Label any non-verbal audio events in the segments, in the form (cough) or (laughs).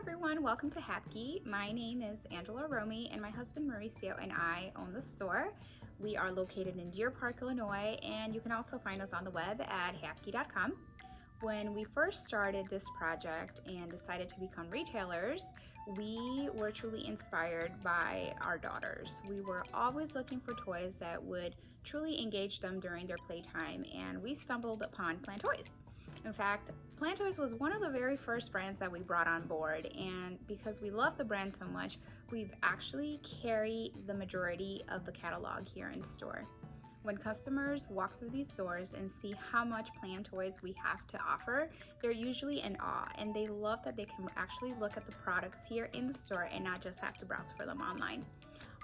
Everyone, welcome to Hapkey. My name is Angela Romy and my husband Mauricio and I own the store. We are located in Deer Park, Illinois, and you can also find us on the web at hapkey.com. When we first started this project and decided to become retailers, we were truly inspired by our daughters. We were always looking for toys that would truly engage them during their playtime, and we stumbled upon Plantoys. In fact, Plantoys was one of the very first brands that we brought on board and because we love the brand so much, we've actually carried the majority of the catalog here in store. When customers walk through these stores and see how much Plantoys we have to offer, they're usually in awe and they love that they can actually look at the products here in the store and not just have to browse for them online.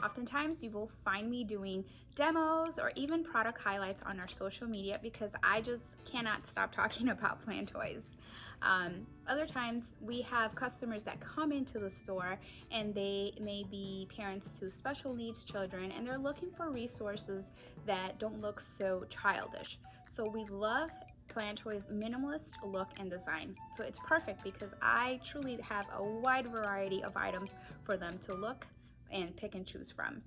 Oftentimes you will find me doing demos or even product highlights on our social media because I just cannot stop (laughs) talking about Plantoys. Um, other times we have customers that come into the store and they may be parents to special needs children and they're looking for resources that don't look so childish. So we love Plantoy's minimalist look and design. So it's perfect because I truly have a wide variety of items for them to look, and pick and choose from.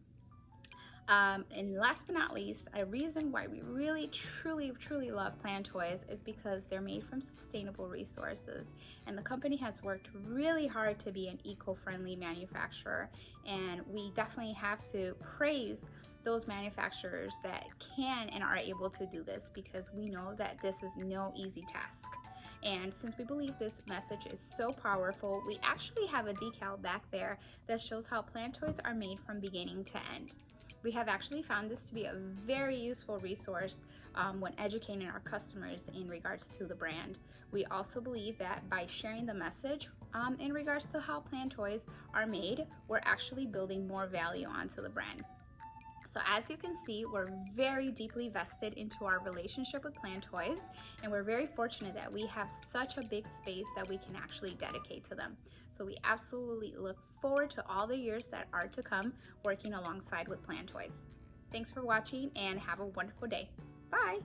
Um, and last but not least, a reason why we really, truly, truly love Plan Toys is because they're made from sustainable resources. And the company has worked really hard to be an eco-friendly manufacturer. And we definitely have to praise those manufacturers that can and are able to do this because we know that this is no easy task. And since we believe this message is so powerful, we actually have a decal back there that shows how PlanToys are made from beginning to end. We have actually found this to be a very useful resource um, when educating our customers in regards to the brand. We also believe that by sharing the message um, in regards to how PlanToys are made, we're actually building more value onto the brand. So as you can see, we're very deeply vested into our relationship with Plan Toys, and we're very fortunate that we have such a big space that we can actually dedicate to them. So we absolutely look forward to all the years that are to come working alongside with Plan Toys. Thanks for watching and have a wonderful day. Bye!